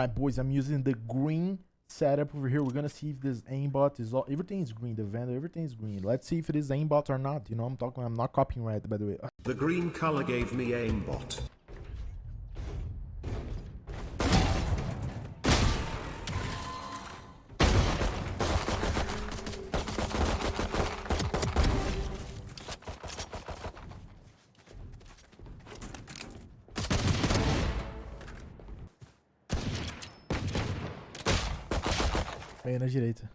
Alright, boys, I'm using the green setup over here. We're gonna see if this aimbot is all everything is green, the vendor, everything is green. Let's see if it is aimbot or not. You know, I'm talking I'm not copying right by the way. The green color gave me aimbot. Meio na direita.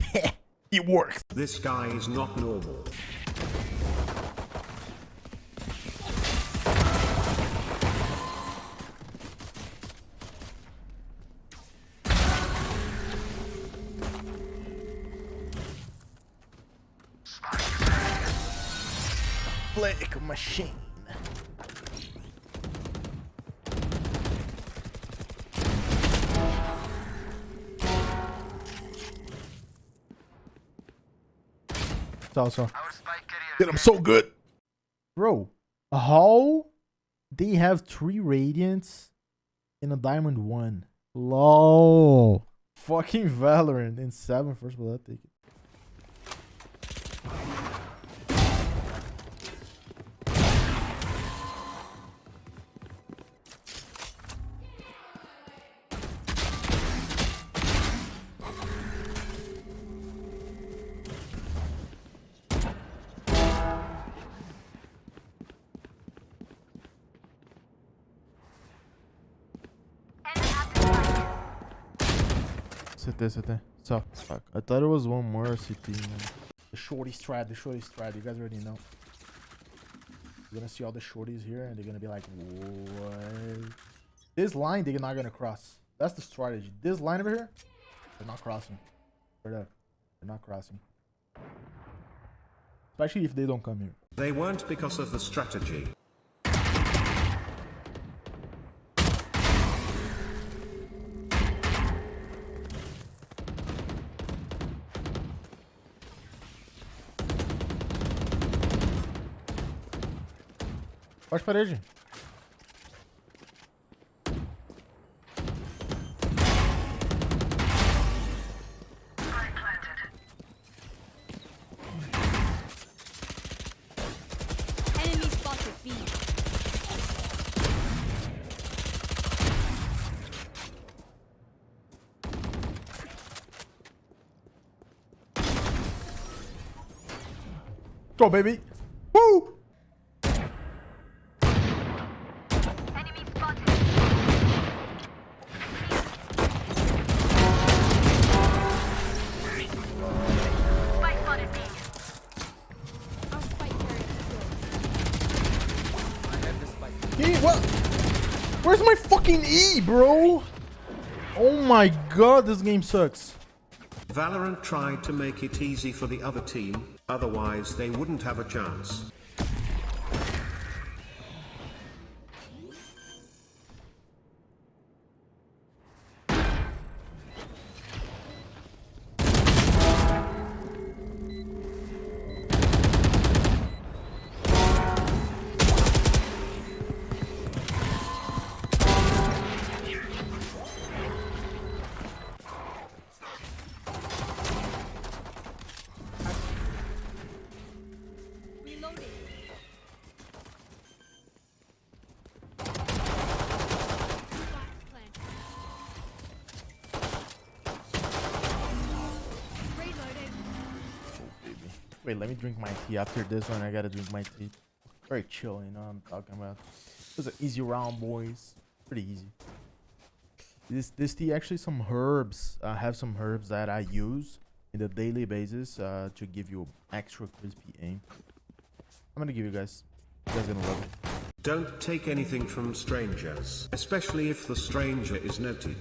It works. This guy is not normal. Flick machine. Also, Dude, I'm so good. Bro, how they have three radiants in a diamond one? Lol. Fucking Valorant in seven first blood. Take it. CT, CT. So, fuck. I thought it was one more CT. Man. The shorty strat, the shorty strat. You guys already know. You're gonna see all the shorties here, and they're gonna be like, what? This line, they're not gonna cross. That's the strategy. This line over here, they're not crossing. Straight up. They're not crossing. Especially if they don't come here. They weren't because of the strategy. Baixa parede. Enemy spotted B. Go, baby. What? Where's my fucking E, bro? Oh my god, this game sucks. Valorant tried to make it easy for the other team, otherwise they wouldn't have a chance. Wait, let me drink my tea. After this one, I gotta drink my tea. Very chill, you know what I'm talking about. It was an easy round, boys. Pretty easy. This this tea actually some herbs. I have some herbs that I use in the daily basis uh, to give you extra crispy aim. I'm gonna give you guys. You guys gonna love it. Don't take anything from strangers, especially if the stranger is noted.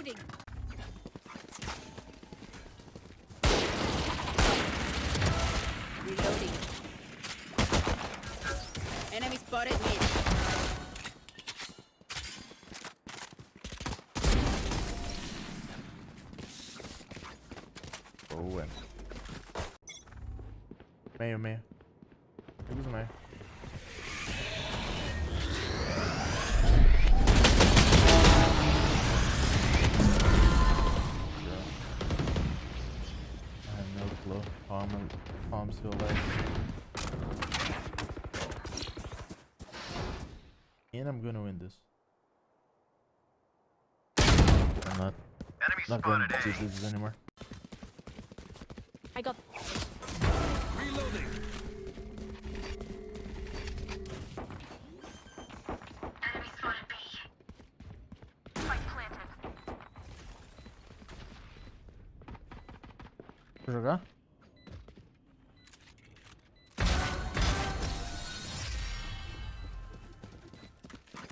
Reloading. Reloading. Enemy spotted mid. Boa. Meio, meio. Eles meio. Palm, palm still left. And I'm gonna win this. I'm not. not gonna do this anymore. I got Vou jogar?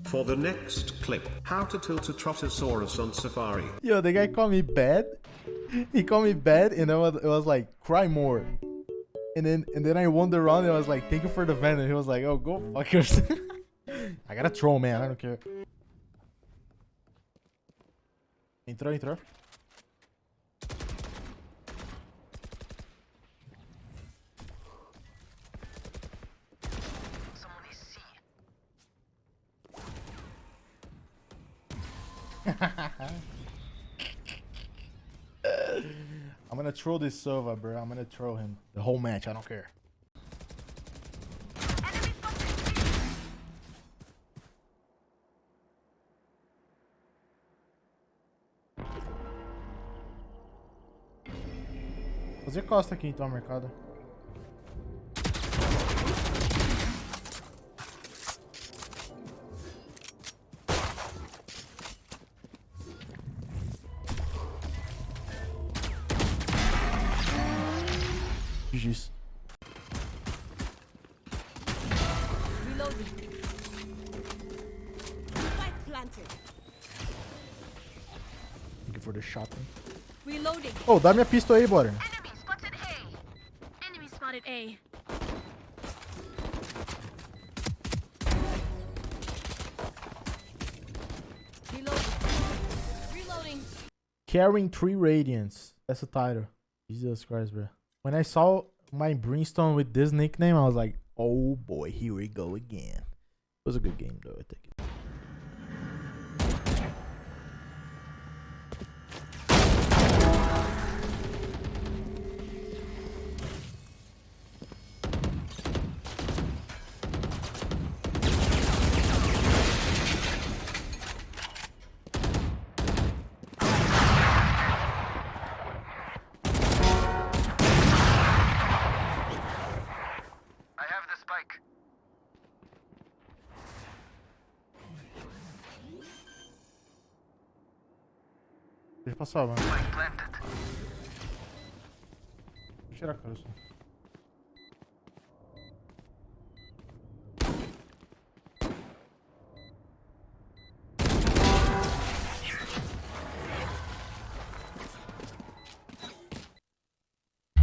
For the next clip, how to tilt a Trotosaurus on Safari. Yo, the guy called me bad. He called me bad, and I was, it was like, cry more. And then and then I won the round, and I was like, thank you for the vent. And he was like, oh, go fuck yourself. I got a troll, man. I don't care. Entrou, entrou. I'm gonna troll this Sova, bro. I'm gonna troll him the whole match. I don't care. Fazer costa aqui então, mercado. GG's. reloading. Spike planted. Thank you for the shopping. Reloading. Oh, dá minha pistol aí, bora. Enemy spotted A. Enemy spotted A. Reloading. Reloading. Carrying three radiants. That's the title. Jesus Christ, bro. When I saw my Brimstone with this nickname, I was like, oh boy, here we go again. It was a good game, though, I think. Deixa passar, mano. Vou tirar a cara só.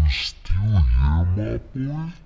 Still here?